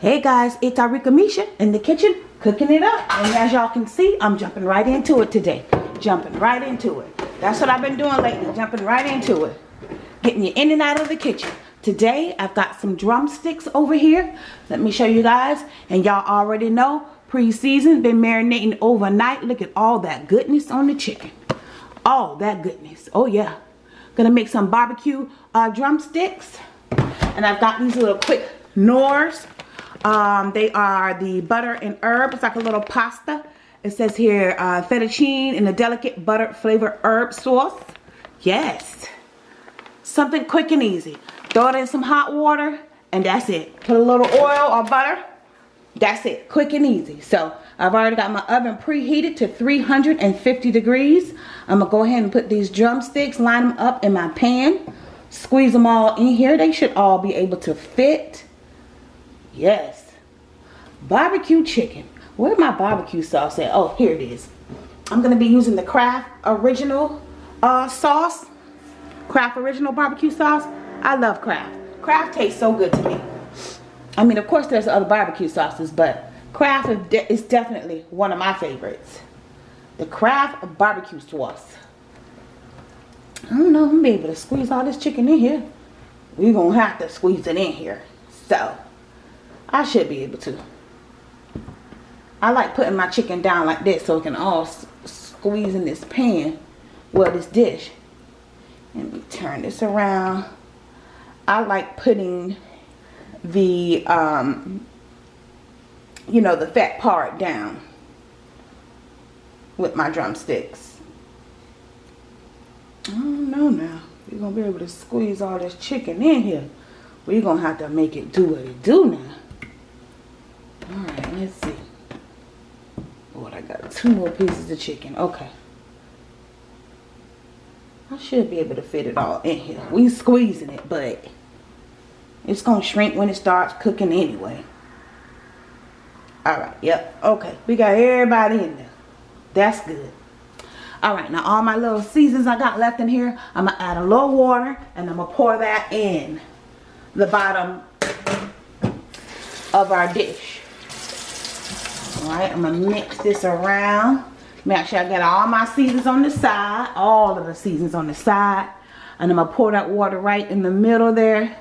Hey guys, it's Arika Misha in the kitchen cooking it up. And as y'all can see, I'm jumping right into it today. Jumping right into it. That's what I've been doing lately, jumping right into it. Getting you in and out of the kitchen. Today, I've got some drumsticks over here. Let me show you guys. And y'all already know, pre-season, been marinating overnight. Look at all that goodness on the chicken. All that goodness. Oh yeah. Gonna make some barbecue uh, drumsticks. And I've got these little quick Knorrs um, they are the butter and herb. It's like a little pasta. It says here uh, fettuccine in a delicate butter flavored herb sauce. Yes. Something quick and easy. Throw it in some hot water and that's it. Put a little oil or butter. That's it. Quick and easy. So I've already got my oven preheated to 350 degrees. I'm going to go ahead and put these drumsticks, line them up in my pan. Squeeze them all in here. They should all be able to fit. Yes. Barbecue chicken. Where my barbecue sauce at? Oh, here it is. I'm going to be using the Kraft Original uh, sauce. Kraft Original barbecue sauce. I love Kraft. Kraft tastes so good to me. I mean, of course, there's other barbecue sauces, but Kraft is definitely one of my favorites. The Kraft barbecue sauce. I don't know. I'm going to be able to squeeze all this chicken in here. We're going to have to squeeze it in here. So, I should be able to. I like putting my chicken down like this so it can all squeeze in this pan. Well, this dish. Let me turn this around. I like putting the, um, you know, the fat part down with my drumsticks. I don't know now. We're going to be able to squeeze all this chicken in here. We're going to have to make it do what it do now. Alright, let's see. What I got two more pieces of chicken. Okay. I should be able to fit it all in here. We squeezing it, but it's going to shrink when it starts cooking anyway. Alright, yep. Okay, we got everybody in there. That's good. Alright, now all my little seasons I got left in here, I'm going to add a little water and I'm going to pour that in the bottom of our dish. Alright, I'm going to mix this around. Make sure I get all my seasons on the side. All of the seasons on the side. And I'm going to pour that water right in the middle there.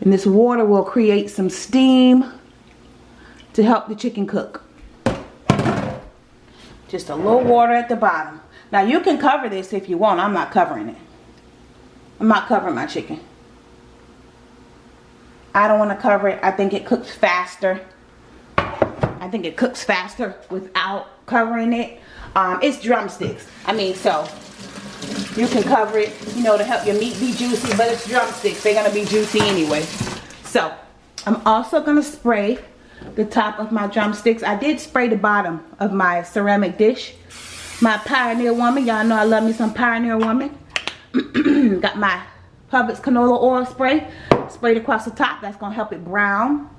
And this water will create some steam to help the chicken cook. Just a little water at the bottom. Now you can cover this if you want. I'm not covering it. I'm not covering my chicken. I don't want to cover it. I think it cooks faster. I think it cooks faster without covering it. Um, it's drumsticks. I mean, so you can cover it, you know, to help your meat be juicy, but it's drumsticks. They're going to be juicy anyway. So, I'm also going to spray the top of my drumsticks. I did spray the bottom of my ceramic dish. My Pioneer Woman. Y'all know I love me some Pioneer Woman. Got my Publix canola oil spray. Sprayed across the top. That's going to help it brown.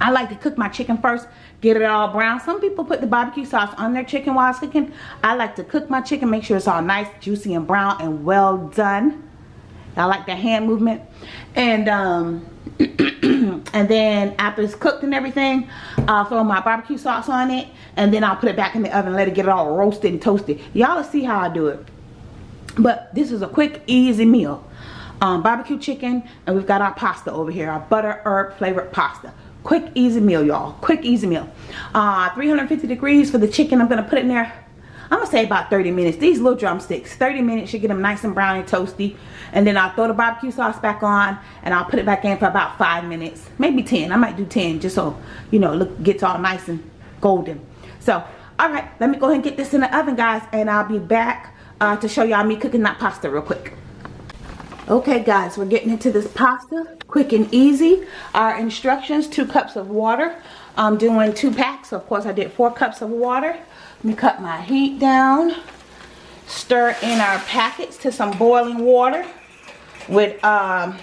I like to cook my chicken first get it all brown. Some people put the barbecue sauce on their chicken while it's cooking. I like to cook my chicken, make sure it's all nice, juicy, and brown and well done. I like the hand movement. And um, and then after it's cooked and everything, I'll throw my barbecue sauce on it. And then I'll put it back in the oven and let it get it all roasted and toasted. Y'all will see how I do it. But this is a quick, easy meal. Um, barbecue chicken and we've got our pasta over here. Our butter herb flavored pasta quick easy meal y'all. Quick easy meal. Uh 350 degrees for the chicken. I'm gonna put it in there. I'm gonna say about 30 minutes. These little drumsticks 30 minutes should get them nice and brown and toasty. And then i'll throw the barbecue sauce back on and i'll put it back in for about five minutes. Maybe 10 i might do 10 just so you know look gets all nice and golden. So all right. Let me go ahead and get this in the oven guys and i'll be back uh, to show y'all me cooking that pasta real quick Okay guys, we're getting into this pasta, quick and easy. Our instructions, two cups of water. I'm doing two packs, of course I did four cups of water. Let me cut my heat down. Stir in our packets to some boiling water with um,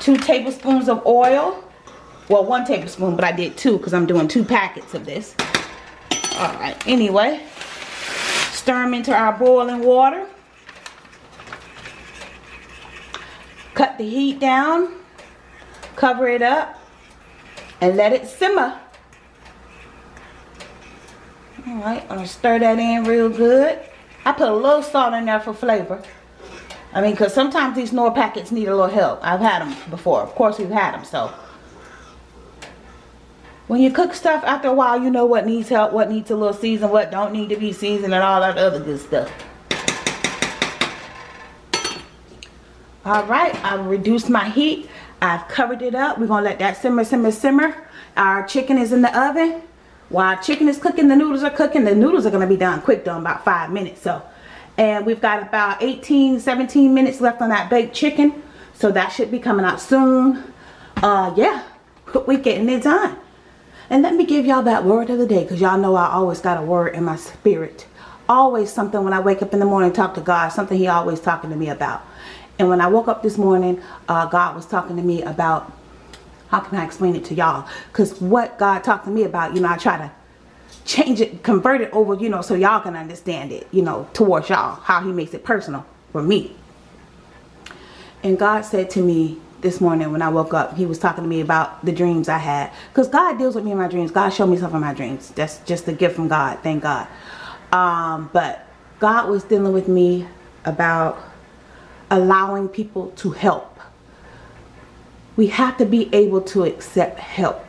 two tablespoons of oil. Well, one tablespoon, but I did two because I'm doing two packets of this. Alright, anyway. Stir them into our boiling water. Cut the heat down cover it up and let it simmer. All right i'm gonna stir that in real good. I put a little salt in there for flavor. I mean because sometimes these Knorr packets need a little help. I've had them before. Of course we've had them so. When you cook stuff after a while you know what needs help what needs a little season what don't need to be seasoned and all that other good stuff all right i've reduced my heat. I've covered it up. We're gonna let that simmer simmer simmer. Our chicken is in the oven. While chicken is cooking the noodles are cooking the noodles are gonna be done quick in about five minutes so. And we've got about 18 17 minutes left on that baked chicken so that should be coming out soon. Uh yeah we're getting it done. And let me give y'all that word of the day because y'all know I always got a word in my spirit. Always something when I wake up in the morning talk to God, something he always talking to me about. And when I woke up this morning, uh, God was talking to me about, how can I explain it to y'all? Because what God talked to me about, you know, I try to change it, convert it over, you know, so y'all can understand it, you know, towards y'all, how he makes it personal for me. And God said to me, this morning when I woke up. He was talking to me about the dreams I had. Because God deals with me in my dreams. God showed me stuff in my dreams. That's just a gift from God. Thank God. Um, but God was dealing with me about allowing people to help. We have to be able to accept help.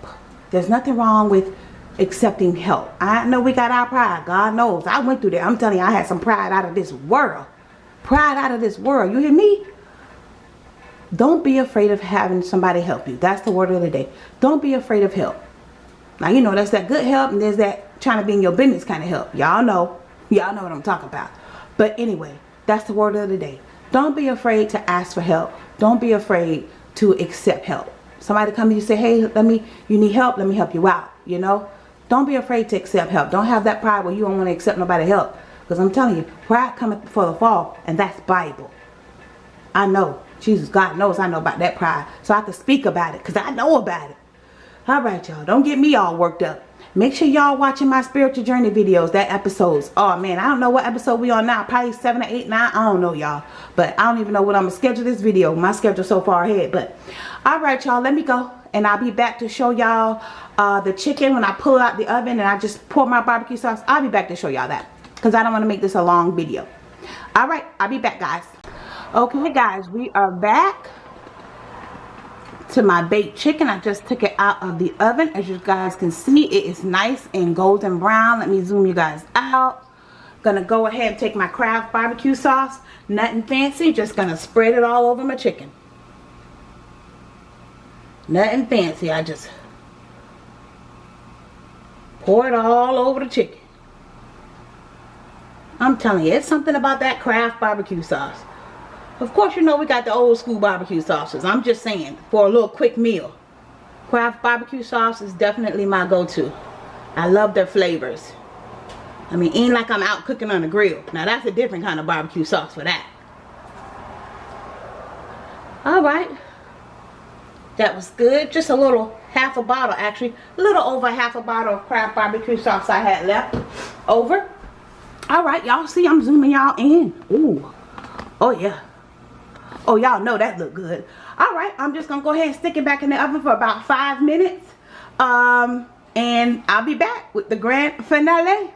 There's nothing wrong with accepting help. I know we got our pride. God knows. I went through that. I'm telling you, I had some pride out of this world. Pride out of this world. You hear me? Don't be afraid of having somebody help you. That's the word of the day. Don't be afraid of help. Now, you know, that's that good help and there's that trying to be in your business kind of help. Y'all know. Y'all know what I'm talking about. But anyway, that's the word of the day. Don't be afraid to ask for help. Don't be afraid to accept help. Somebody come to you say, hey, let me, you need help, let me help you out, you know. Don't be afraid to accept help. Don't have that pride where you don't want to accept nobody help. Because I'm telling you, pride cometh before the fall, and that's Bible. I know. Jesus, God knows I know about that pride. So I can speak about it because I know about it. All right, y'all. Don't get me all worked up. Make sure y'all watching my spiritual journey videos, that episodes. Oh, man, I don't know what episode we on now. Probably 7 or 8, 9. I don't know, y'all. But I don't even know what I'm going to schedule this video. My schedule so far ahead. But, all right, y'all. Let me go. And I'll be back to show y'all uh, the chicken when I pull out the oven and I just pour my barbecue sauce. I'll be back to show y'all that. Because I don't want to make this a long video. All right. I'll be back, guys okay guys we are back to my baked chicken. I just took it out of the oven. As you guys can see it is nice and golden brown. Let me zoom you guys out. Gonna go ahead and take my Kraft barbecue sauce. Nothing fancy just gonna spread it all over my chicken. Nothing fancy i just pour it all over the chicken. I'm telling you it's something about that Kraft barbecue sauce of course, you know we got the old school barbecue sauces. I'm just saying, for a little quick meal. Kraft barbecue sauce is definitely my go-to. I love their flavors. I mean, ain't like I'm out cooking on the grill. Now, that's a different kind of barbecue sauce for that. Alright. That was good. Just a little, half a bottle actually. A little over half a bottle of Kraft barbecue sauce I had left over. Alright, y'all see I'm zooming y'all in. Ooh. Oh, yeah. Oh, y'all know that look good. All right, I'm just going to go ahead and stick it back in the oven for about five minutes. Um, and I'll be back with the grand finale.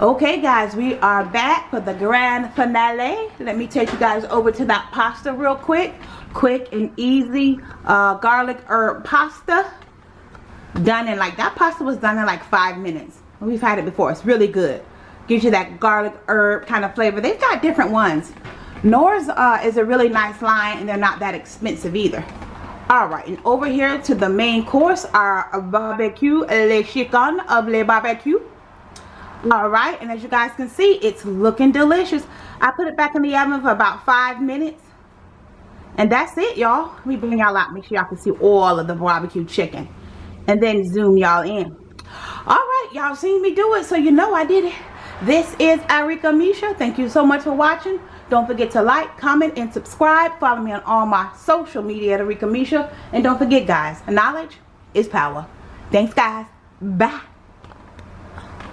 Okay, guys, we are back for the grand finale. Let me take you guys over to that pasta real quick. Quick and easy uh, garlic herb pasta. Done in like, that pasta was done in like five minutes. We've had it before. It's really good. Gives you that garlic herb kind of flavor. They've got different ones. Knorr's uh, is a really nice line and they're not that expensive either. Alright, and over here to the main course, our barbecue, le chicken of le barbecue. Alright, and as you guys can see, it's looking delicious. I put it back in the oven for about five minutes. And that's it, y'all. Let me bring y'all out. Make sure y'all can see all of the barbecue chicken. And then zoom y'all in. Alright, y'all seen me do it, so you know I did it. This is Arika Misha. Thank you so much for watching. Don't forget to like, comment, and subscribe. Follow me on all my social media at Arika Misha. And don't forget, guys, knowledge is power. Thanks, guys. Bye.